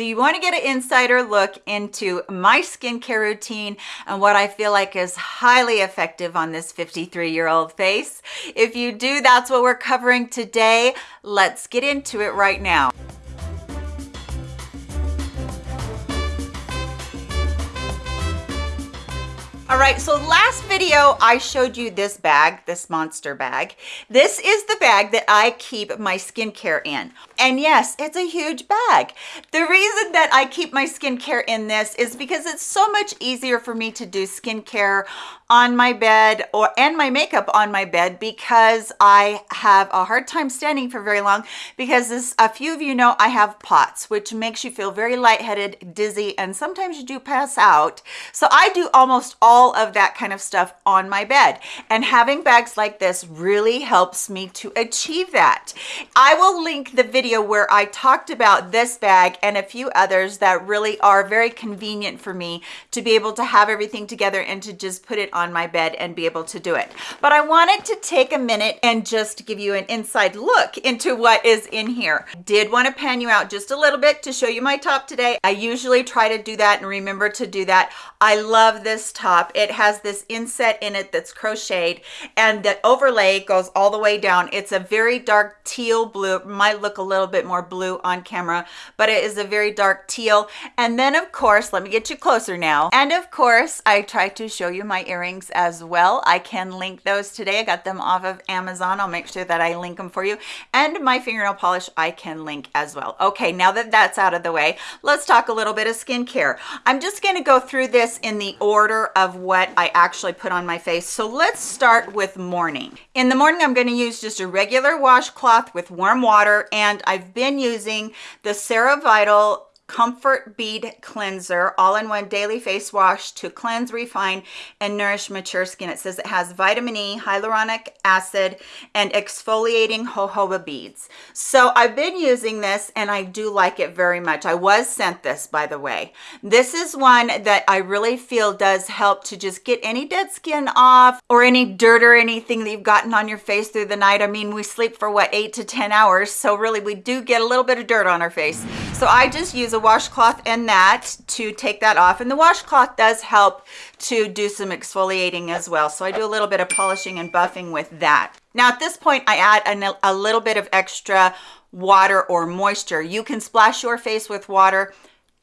Do you want to get an insider look into my skincare routine and what I feel like is highly effective on this 53 year old face? If you do, that's what we're covering today. Let's get into it right now. All right, so last video I showed you this bag, this monster bag. This is the bag that I keep my skincare in. And yes, it's a huge bag. The reason that I keep my skincare in this is because it's so much easier for me to do skincare on my bed or and my makeup on my bed because I have a hard time standing for very long because as a few of you know I have POTS which makes you feel very lightheaded dizzy and sometimes you do pass out so I do almost all of that kind of stuff on my bed and having bags like this really helps me to achieve that I will link the video where I talked about this bag and a few others that really are very convenient for me to be able to have everything together and to just put it on on my bed and be able to do it. But I wanted to take a minute and just give you an inside look into what is in here. Did want to pan you out just a little bit to show you my top today. I usually try to do that and remember to do that. I love this top. It has this inset in it that's crocheted and the overlay goes all the way down. It's a very dark teal blue. It might look a little bit more blue on camera, but it is a very dark teal. And then of course, let me get you closer now. And of course, I try to show you my earrings as well. I can link those today. I got them off of Amazon. I'll make sure that I link them for you. And my fingernail polish I can link as well. Okay, now that that's out of the way, let's talk a little bit of skincare. I'm just going to go through this in the order of what I actually put on my face. So let's start with morning. In the morning, I'm going to use just a regular washcloth with warm water, and I've been using the CeraVital Comfort Bead Cleanser All-in-One Daily Face Wash to cleanse, refine, and nourish mature skin. It says it has vitamin E, hyaluronic acid, and exfoliating jojoba beads. So I've been using this and I do like it very much. I was sent this, by the way. This is one that I really feel does help to just get any dead skin off or any dirt or anything that you've gotten on your face through the night. I mean, we sleep for what, eight to 10 hours. So really we do get a little bit of dirt on our face. So I just use a washcloth and that to take that off. And the washcloth does help to do some exfoliating as well. So i do a little bit of polishing and buffing with that. Now at this point i add a, a little bit of extra water or moisture. You can splash your face with water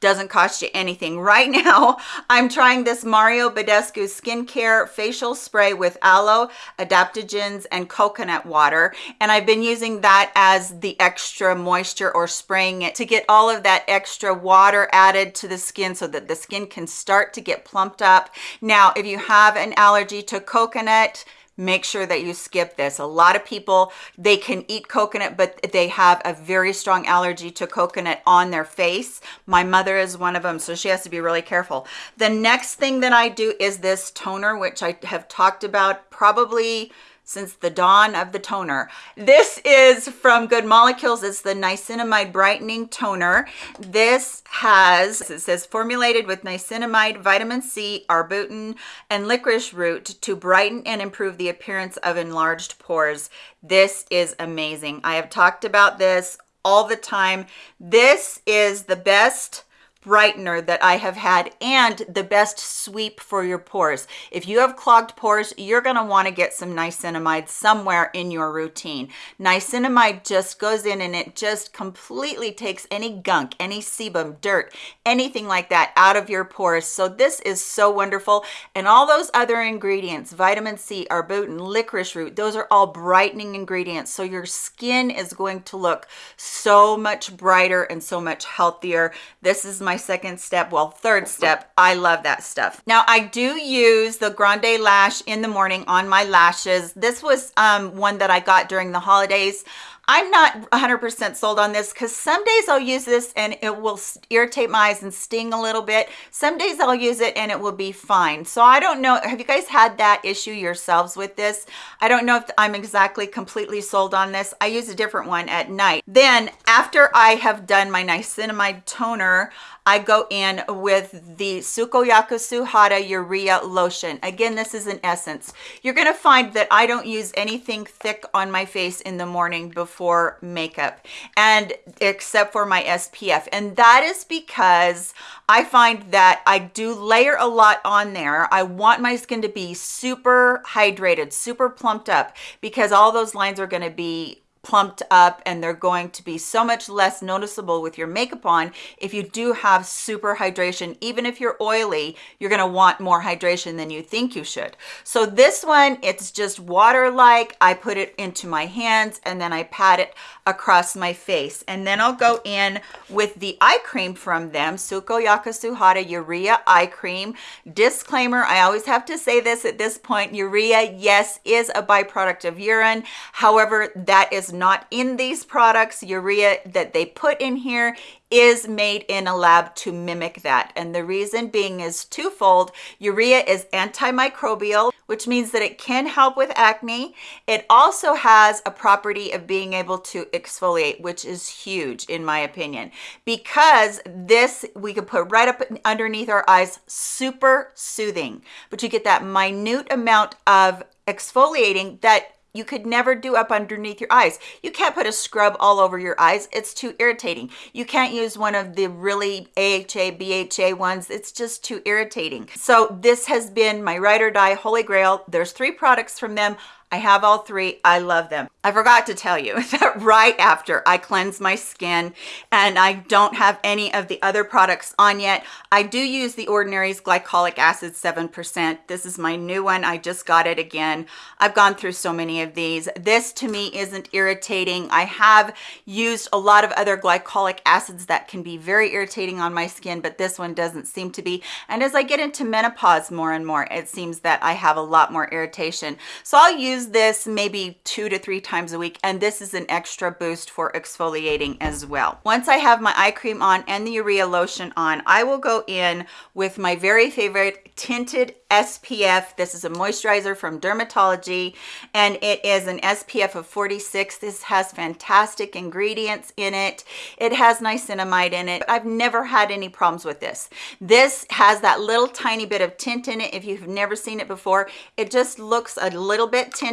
doesn't cost you anything. Right now i'm trying this mario badescu skincare facial spray with aloe adaptogens and coconut water. And i've been using that as the extra moisture or spraying it to get all of that extra water added to the skin so that the skin can start to get plumped up. Now if you have an allergy to coconut make sure that you skip this. A lot of people, they can eat coconut, but they have a very strong allergy to coconut on their face. My mother is one of them, so she has to be really careful. The next thing that I do is this toner, which I have talked about probably since the dawn of the toner. This is from Good Molecules. It's the niacinamide brightening toner. This has, it says formulated with niacinamide, vitamin C, arbutin, and licorice root to brighten and improve the appearance of enlarged pores. This is amazing. I have talked about this all the time. This is the best brightener that I have had and the best sweep for your pores. If you have clogged pores, you're going to want to get some niacinamide somewhere in your routine. Niacinamide just goes in and it just completely takes any gunk, any sebum, dirt, anything like that out of your pores. So this is so wonderful. And all those other ingredients, vitamin C, arbutin, licorice root, those are all brightening ingredients. So your skin is going to look so much brighter and so much healthier. This is my second step well third step. I love that stuff. Now i do use the grande lash in the morning on my lashes. This was um, one that i got during the holidays I'm not 100% sold on this because some days I'll use this and it will irritate my eyes and sting a little bit. Some days I'll use it and it will be fine. So I don't know, have you guys had that issue yourselves with this? I don't know if I'm exactly completely sold on this. I use a different one at night. Then after I have done my niacinamide toner, I go in with the Sukoyaka Suhada Urea Lotion. Again, this is an essence. You're gonna find that I don't use anything thick on my face in the morning before for makeup and except for my SPF. And that is because I find that I do layer a lot on there. I want my skin to be super hydrated, super plumped up because all those lines are going to be plumped up and they're going to be so much less noticeable with your makeup on if you do have super hydration. Even if you're oily you're going to want more hydration than you think you should. So this one it's just water like i put it into my hands and then i pat it across my face. And then i'll go in with the eye cream from them sukoyaka suhada urea eye cream. Disclaimer i always have to say this at this point urea yes is a byproduct of urine. However that is not in these products. Urea that they put in here is made in a lab to mimic that. And the reason being is twofold. Urea is antimicrobial, which means that it can help with acne. It also has a property of being able to exfoliate, which is huge in my opinion, because this we could put right up underneath our eyes, super soothing, but you get that minute amount of exfoliating that you could never do up underneath your eyes. You can't put a scrub all over your eyes. It's too irritating. You can't use one of the really AHA, BHA ones. It's just too irritating. So this has been my ride or die holy grail. There's three products from them. I have all three. I love them. I forgot to tell you that right after I cleanse my skin and I don't have any of the other products on yet, I do use the Ordinary's glycolic acid 7%. This is my new one. I just got it again. I've gone through so many of these. This to me isn't irritating. I have used a lot of other glycolic acids that can be very irritating on my skin, but this one doesn't seem to be. And as I get into menopause more and more, it seems that I have a lot more irritation. So I'll use use this maybe two to three times a week and this is an extra boost for exfoliating as well once i have my eye cream on and the urea lotion on i will go in with my very favorite tinted SPF. This is a moisturizer from Dermatology and it is an SPF of 46. This has fantastic ingredients in it. It has niacinamide in it. I've never had any problems with this. This has that little tiny bit of tint in it. If you've never seen it before, it just looks a little bit tinted,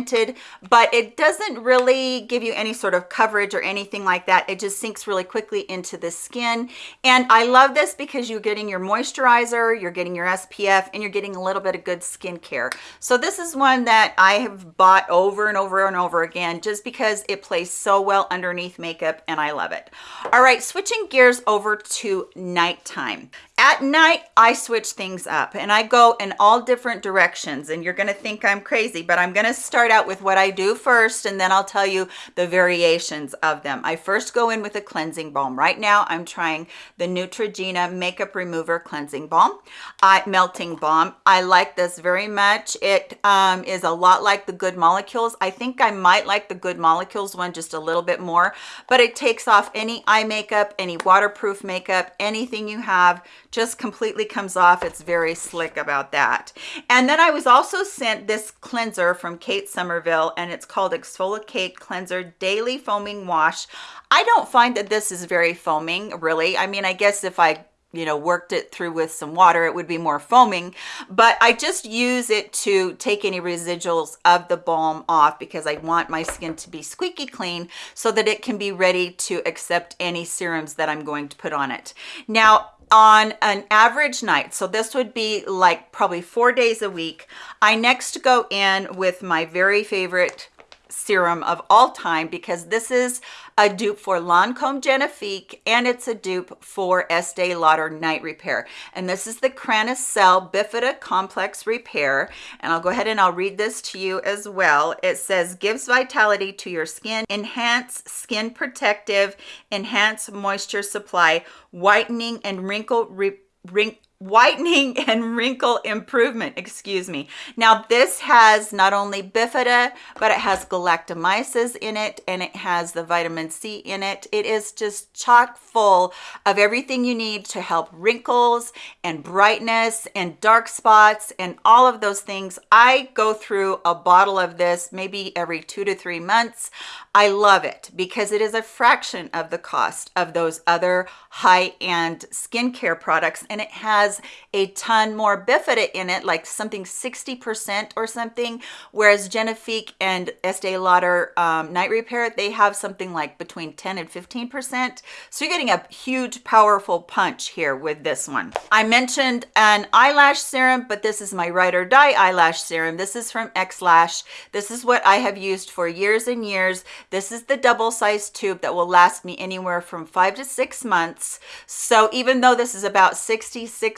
but it doesn't really give you any sort of coverage or anything like that. It just sinks really quickly into the skin. And I love this because you're getting your moisturizer, you're getting your SPF, and you're getting a little bit of good skincare. So this is one that I have bought over and over and over again just because it plays so well underneath makeup and I love it. All right, switching gears over to nighttime. At night, I switch things up and I go in all different directions and you're gonna think I'm crazy, but I'm gonna start out with what I do first and then I'll tell you the variations of them. I first go in with a cleansing balm. Right now, I'm trying the Neutrogena Makeup Remover Cleansing Balm, uh, Melting Balm. I like this very much. It um, is a lot like the Good Molecules. I think I might like the Good Molecules one just a little bit more, but it takes off any eye makeup, any waterproof makeup, anything you have, just completely comes off. It's very slick about that. And then I was also sent this cleanser from Kate Somerville and it's called ExfoliKate Cleanser Daily Foaming Wash. I don't find that this is very foaming, really. I mean, I guess if I you know worked it through with some water it would be more foaming but i just use it to take any residuals of the balm off because i want my skin to be squeaky clean so that it can be ready to accept any serums that i'm going to put on it now on an average night so this would be like probably four days a week i next go in with my very favorite serum of all time because this is a dupe for Lancome Genifique and it's a dupe for Estee Lauder Night Repair. And this is the Cell Bifida Complex Repair. And I'll go ahead and I'll read this to you as well. It says, gives vitality to your skin, enhance skin protective, enhance moisture supply, whitening and wrinkle re wrinkle whitening and wrinkle improvement excuse me. Now this has not only bifida but it has galactomyces in it and it has the vitamin c in it. It is just chock full of everything you need to help wrinkles and brightness and dark spots and all of those things. I go through a bottle of this maybe every two to three months. I love it because it is a fraction of the cost of those other high-end skincare products and it has has a ton more bifida in it, like something 60% or something, whereas Genifique and Estee Lauder um, Night Repair, they have something like between 10 and 15%. So you're getting a huge, powerful punch here with this one. I mentioned an eyelash serum, but this is my Ride or Die eyelash serum. This is from X-Lash. This is what I have used for years and years. This is the double-sized tube that will last me anywhere from five to six months. So even though this is about $66,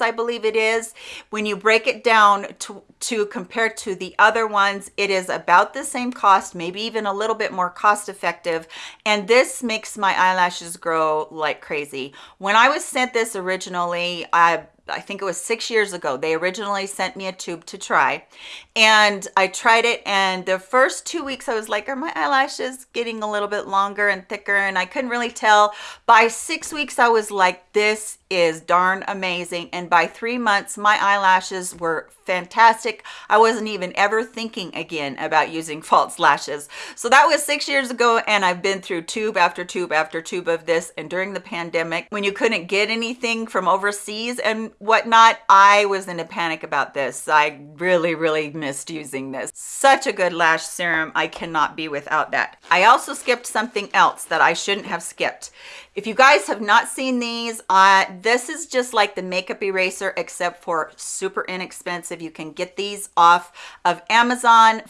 I believe it is, when you break it down to, to compare to the other ones, it is about the same cost, maybe even a little bit more cost effective. And this makes my eyelashes grow like crazy. When I was sent this originally, I I think it was six years ago. They originally sent me a tube to try and I tried it and the first two weeks I was like, are my eyelashes getting a little bit longer and thicker? And I couldn't really tell. By six weeks, I was like, this is darn amazing. And by three months, my eyelashes were fantastic. I wasn't even ever thinking again about using false lashes. So that was six years ago. And I've been through tube after tube after tube of this. And during the pandemic, when you couldn't get anything from overseas and whatnot, I was in a panic about this. I really, really missed using this. Such a good lash serum. I cannot be without that. I also skipped something else that I shouldn't have skipped. If you guys have not seen these, uh, this is just like the makeup eraser except for super inexpensive. You can get these off of Amazon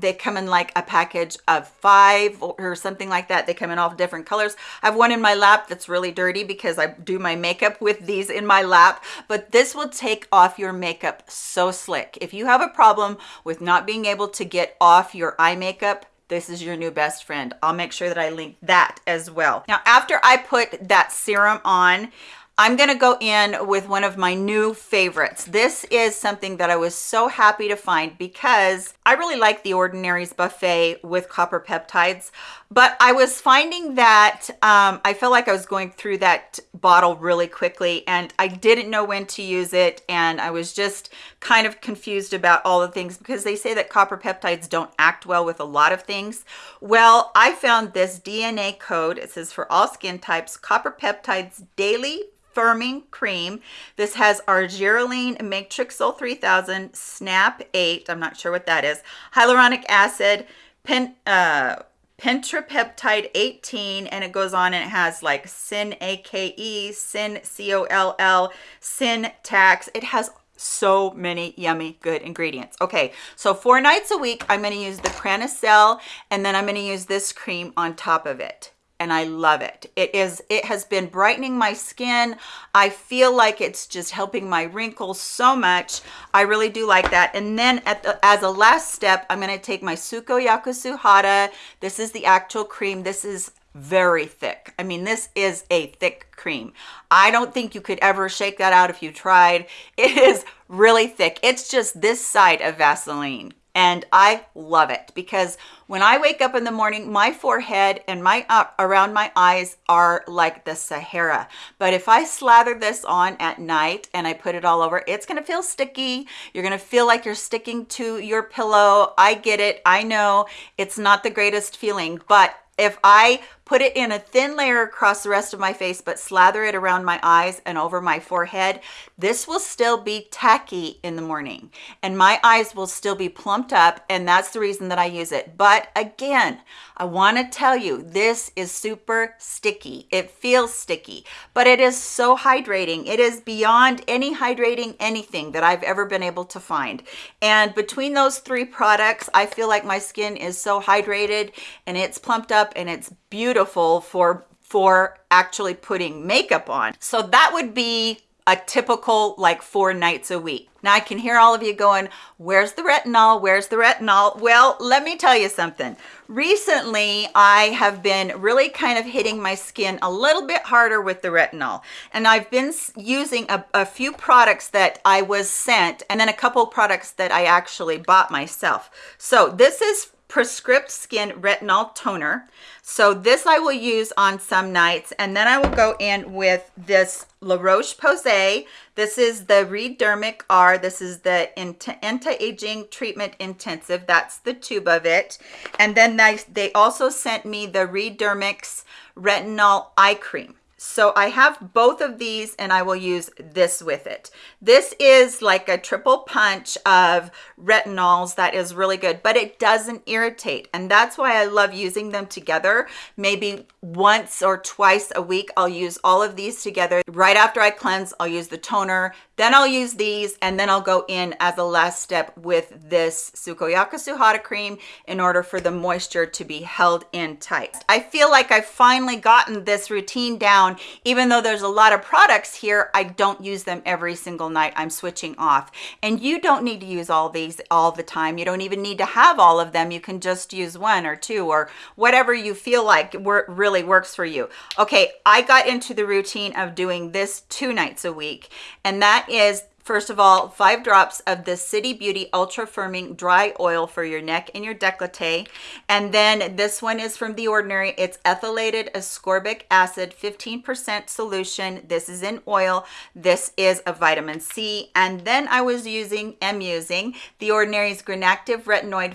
they come in like a package of five or something like that they come in all different colors i have one in my lap that's really dirty because i do my makeup with these in my lap but this will take off your makeup so slick if you have a problem with not being able to get off your eye makeup this is your new best friend. I'll make sure that I link that as well. Now, after I put that serum on, I'm gonna go in with one of my new favorites. This is something that I was so happy to find because I really like the Ordinaries Buffet with copper peptides, but I was finding that um, I felt like I was going through that bottle really quickly and I didn't know when to use it and I was just kind of confused about all the things because they say that copper peptides don't act well with a lot of things. Well, I found this DNA code. It says for all skin types, copper peptides daily firming cream. This has argireline, matrixyl 3000, SNAP 8, I'm not sure what that is, hyaluronic acid, pen, uh, pentrapeptide 18 and it goes on and it has like SYN-AKE sin coll sin tax. It has so many yummy good ingredients. Okay so four nights a week i'm going to use the Cranacell and then i'm going to use this cream on top of it and I love it. It is, it has been brightening my skin. I feel like it's just helping my wrinkles so much. I really do like that. And then at the, as a last step, I'm gonna take my Sukoyaka Suhada. This is the actual cream. This is very thick. I mean, this is a thick cream. I don't think you could ever shake that out if you tried. It is really thick. It's just this side of Vaseline and I love it because when I wake up in the morning, my forehead and my uh, around my eyes are like the Sahara. But if I slather this on at night and I put it all over, it's gonna feel sticky. You're gonna feel like you're sticking to your pillow. I get it, I know it's not the greatest feeling, but if I put it in a thin layer across the rest of my face, but slather it around my eyes and over my forehead, this will still be tacky in the morning and my eyes will still be plumped up. And that's the reason that I use it. But again, I wanna tell you, this is super sticky. It feels sticky, but it is so hydrating. It is beyond any hydrating anything that I've ever been able to find. And between those three products, I feel like my skin is so hydrated and it's plumped up and it's beautiful for for actually putting makeup on. So that would be a typical like four nights a week. Now I can hear all of you going, where's the retinol? Where's the retinol? Well, let me tell you something. Recently, I have been really kind of hitting my skin a little bit harder with the retinol. And I've been using a, a few products that I was sent and then a couple products that I actually bought myself. So this is Prescript Skin Retinol Toner. So this I will use on some nights. And then I will go in with this La Roche-Posay. This is the Redermic R. This is the Anti-Aging Treatment Intensive. That's the tube of it. And then they, they also sent me the Redermic's Retinol Eye Cream. So I have both of these and I will use this with it. This is like a triple punch of retinols that is really good, but it doesn't irritate. And that's why I love using them together. Maybe once or twice a week, I'll use all of these together. Right after I cleanse, I'll use the toner, then I'll use these, and then I'll go in as a last step with this Sukoyaka Suhada cream in order for the moisture to be held in tight. I feel like I've finally gotten this routine down. Even though there's a lot of products here, I don't use them every single night. I'm switching off. And you don't need to use all these all the time. You don't even need to have all of them. You can just use one or two or whatever you feel like really works for you. Okay, I got into the routine of doing this two nights a week, and that is First of all, five drops of the City Beauty Ultra Firming Dry Oil for your neck and your décolleté. And then this one is from The Ordinary. It's ethylated ascorbic acid, 15% solution. This is in oil. This is a vitamin C. And then I was using, am using The Ordinary's Granactive Retinoid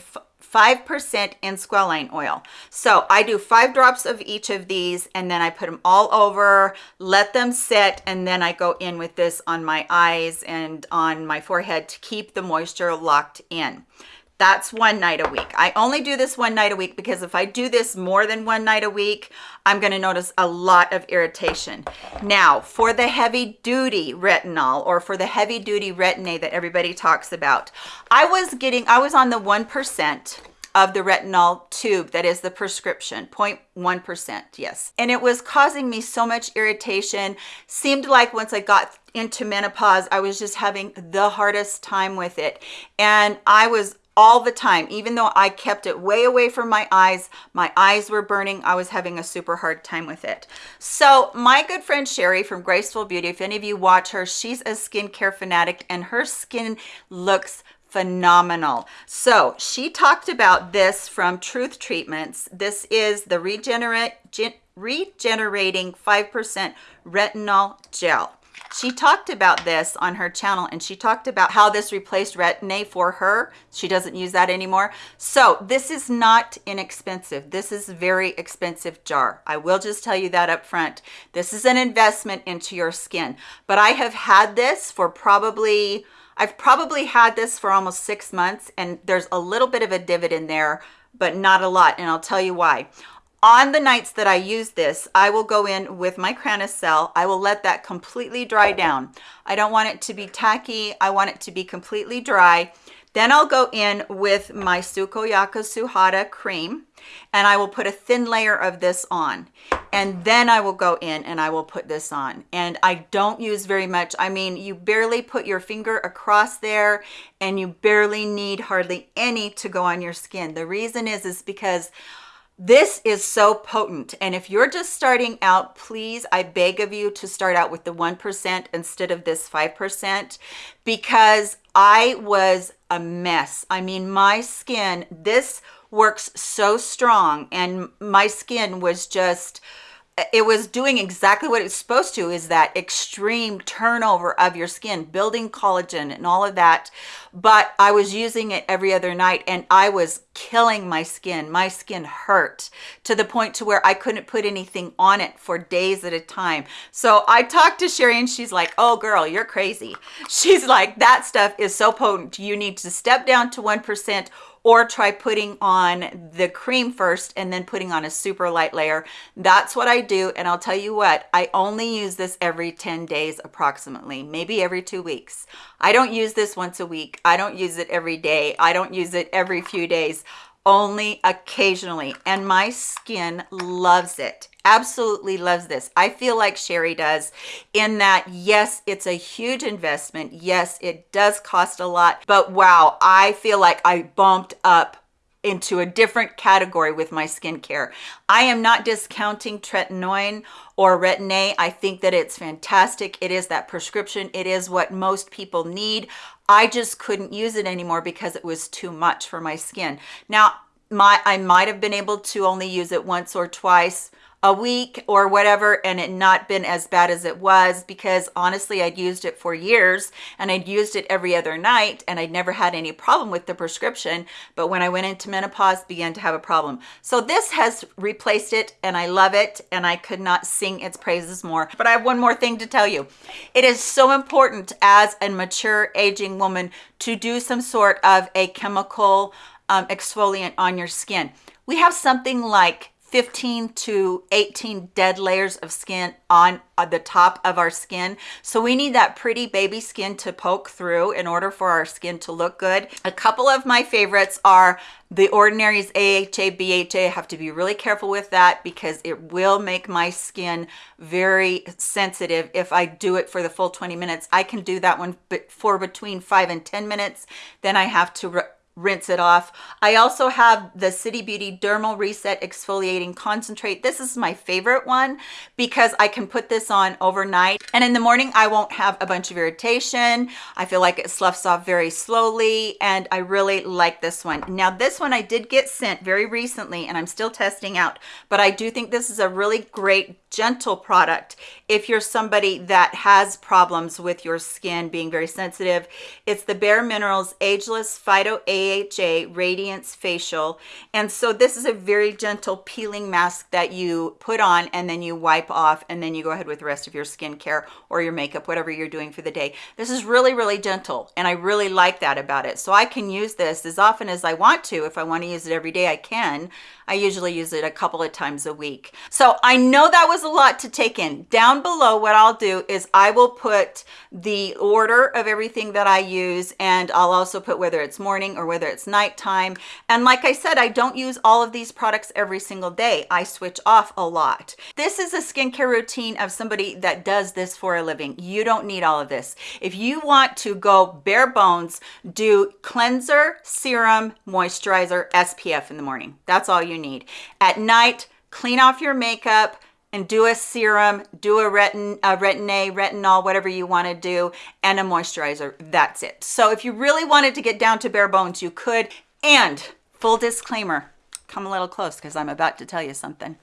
5% in squalane oil. So I do five drops of each of these and then I put them all over, let them sit, and then I go in with this on my eyes and on my forehead to keep the moisture locked in. That's one night a week. I only do this one night a week because if I do this more than one night a week, I'm gonna notice a lot of irritation. Now, for the heavy duty retinol or for the heavy duty retin-A that everybody talks about, I was getting, I was on the 1% of the retinol tube that is the prescription 0.1% yes and it was causing me so much irritation seemed like once i got into menopause i was just having the hardest time with it and i was all the time. Even though i kept it way away from my eyes my eyes were burning. I was having a super hard time with it. So my good friend sherry from graceful beauty if any of you watch her she's a skincare fanatic and her skin looks phenomenal. So she talked about this from truth treatments. This is the regenerate regenerating 5% retinol gel she talked about this on her channel and she talked about how this replaced retin-a for her. She doesn't use that anymore. So this is not inexpensive. This is very expensive jar. I will just tell you that up front this is an investment into your skin. But i have had this for probably i've probably had this for almost six months and there's a little bit of a dividend there but not a lot and i'll tell you why on the nights that I use this, I will go in with my Cell. I will let that completely dry down. I don't want it to be tacky. I want it to be completely dry. Then I'll go in with my Sukoyaka Suhada cream and I will put a thin layer of this on. And then I will go in and I will put this on. And I don't use very much. I mean, you barely put your finger across there and you barely need hardly any to go on your skin. The reason is, is because this is so potent. And if you're just starting out, please, I beg of you to start out with the 1% instead of this 5% because I was a mess. I mean, my skin, this works so strong and my skin was just, it was doing exactly what it's supposed to is that extreme turnover of your skin building collagen and all of that. But i was using it every other night and i was killing my skin. My skin hurt to the point to where i couldn't put anything on it for days at a time. So i talked to sherry and she's like oh girl you're crazy. She's like that stuff is so potent. You need to step down to one percent or try putting on the cream first and then putting on a super light layer. That's what I do. And I'll tell you what, I only use this every 10 days approximately, maybe every two weeks. I don't use this once a week. I don't use it every day. I don't use it every few days only occasionally and my skin loves it absolutely loves this. I feel like sherry does in that yes it's a huge investment. Yes it does cost a lot but wow i feel like i bumped up into a different category with my skincare. I am not discounting tretinoin or retin-A. I think that it's fantastic. It is that prescription. It is what most people need. I just couldn't use it anymore because it was too much for my skin. Now, my I might have been able to only use it once or twice a week or whatever and it not been as bad as it was because honestly I'd used it for years and I'd used it every other night and I'd never had any problem with the prescription. But when I went into menopause began to have a problem. So this has replaced it and I love it and I could not sing its praises more. But I have one more thing to tell you. It is so important as a mature aging woman to do some sort of a chemical um, exfoliant on your skin. We have something like 15 to 18 dead layers of skin on the top of our skin. So we need that pretty baby skin to poke through in order for our skin to look good. A couple of my favorites are the Ordinary's AHA, BHA. I have to be really careful with that because it will make my skin very sensitive if I do it for the full 20 minutes. I can do that one for between five and 10 minutes. Then I have to rinse it off. I also have the City Beauty Dermal Reset Exfoliating Concentrate. This is my favorite one because I can put this on overnight and in the morning I won't have a bunch of irritation. I feel like it sloughs off very slowly and I really like this one. Now this one I did get sent very recently and I'm still testing out, but I do think this is a really great gentle product if you're somebody that has problems with your skin being very sensitive. It's the Bare Minerals Ageless Phyto AHA Radiance Facial. And so this is a very gentle peeling mask that you put on and then you wipe off and then you go ahead with the rest of your skincare or your makeup, whatever you're doing for the day. This is really, really gentle and I really like that about it. So I can use this as often as I want to. If I want to use it every day, I can. I usually use it a couple of times a week. So I know that was a lot to take in. Down below, what I'll do is I will put the order of everything that I use and I'll also put whether it's morning or whether it's nighttime. And like I said, I don't use all of these products every single day. I switch off a lot. This is a skincare routine of somebody that does this for a living. You don't need all of this. If you want to go bare bones, do cleanser, serum, moisturizer, SPF in the morning. That's all you need. At night, clean off your makeup and do a serum, do a, retin, a retin-A, retinol, whatever you want to do, and a moisturizer. That's it. So if you really wanted to get down to bare bones, you could. And full disclaimer, come a little close because I'm about to tell you something.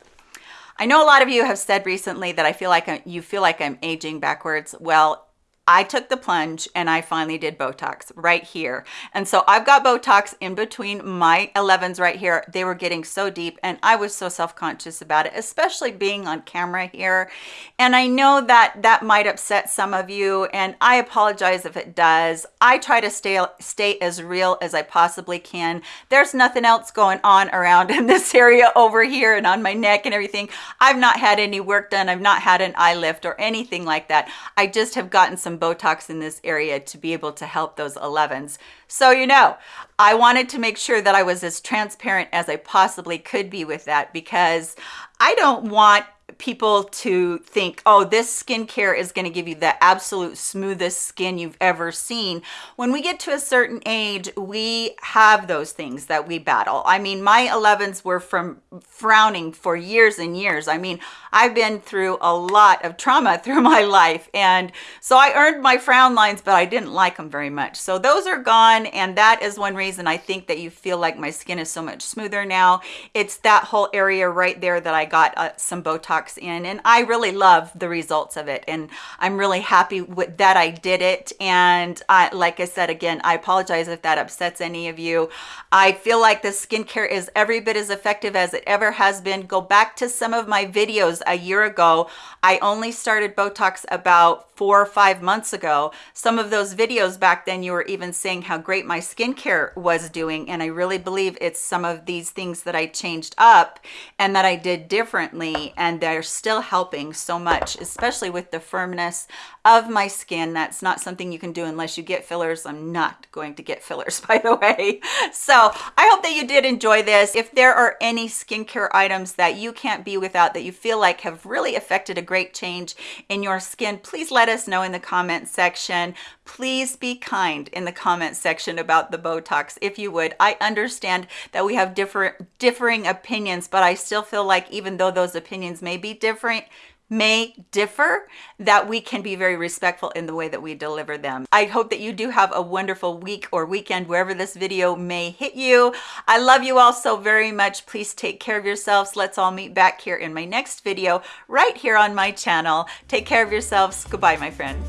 I know a lot of you have said recently that I feel like I'm, you feel like I'm aging backwards. Well, I took the plunge and I finally did Botox right here. And so I've got Botox in between my 11s right here. They were getting so deep and I was so self-conscious about it, especially being on camera here. And I know that that might upset some of you and I apologize if it does. I try to stay, stay as real as I possibly can. There's nothing else going on around in this area over here and on my neck and everything. I've not had any work done. I've not had an eye lift or anything like that. I just have gotten some Botox in this area to be able to help those 11s. So, you know, I wanted to make sure that I was as transparent as I possibly could be with that because I don't want people to think, oh, this skincare is going to give you the absolute smoothest skin you've ever seen. When we get to a certain age, we have those things that we battle. I mean, my 11s were from frowning for years and years. I mean, I've been through a lot of trauma through my life. And so I earned my frown lines, but I didn't like them very much. So those are gone. And that is one reason I think that you feel like my skin is so much smoother now. It's that whole area right there that I got uh, some Botox in. And I really love the results of it. And I'm really happy with that I did it. And I, like I said, again, I apologize if that upsets any of you. I feel like the skincare is every bit as effective as it ever has been. Go back to some of my videos a year ago. I only started Botox about four or five months ago. Some of those videos back then, you were even saying how great my skincare was doing. And I really believe it's some of these things that I changed up and that I did differently. And they're still helping so much, especially with the firmness of my skin. That's not something you can do unless you get fillers. I'm not going to get fillers, by the way. So I hope that you did enjoy this. If there are any skincare items that you can't be without that you feel like have really affected a great change in your skin, please let us know in the comment section. Please be kind in the comment section about the Botox, if you would. I understand that we have different differing opinions, but I still feel like even though those opinions may be different, may differ, that we can be very respectful in the way that we deliver them. I hope that you do have a wonderful week or weekend wherever this video may hit you. I love you all so very much. Please take care of yourselves. Let's all meet back here in my next video right here on my channel. Take care of yourselves. Goodbye, my friends.